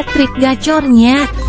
trik gacornya.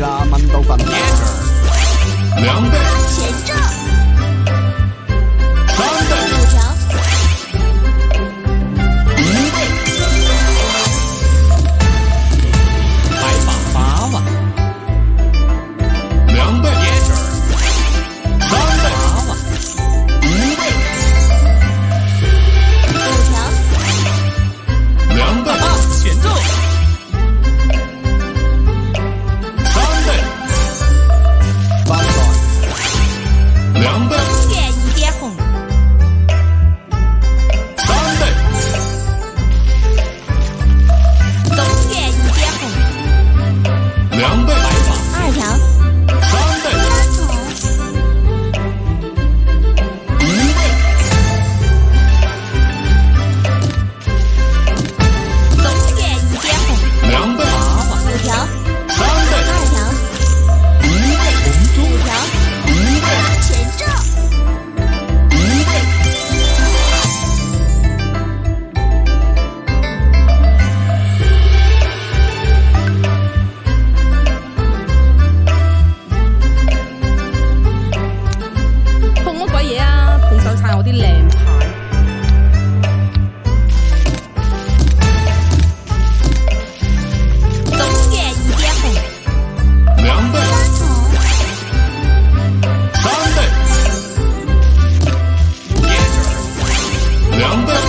啦，蚊都瞓啦。两倍。前阵。I'm the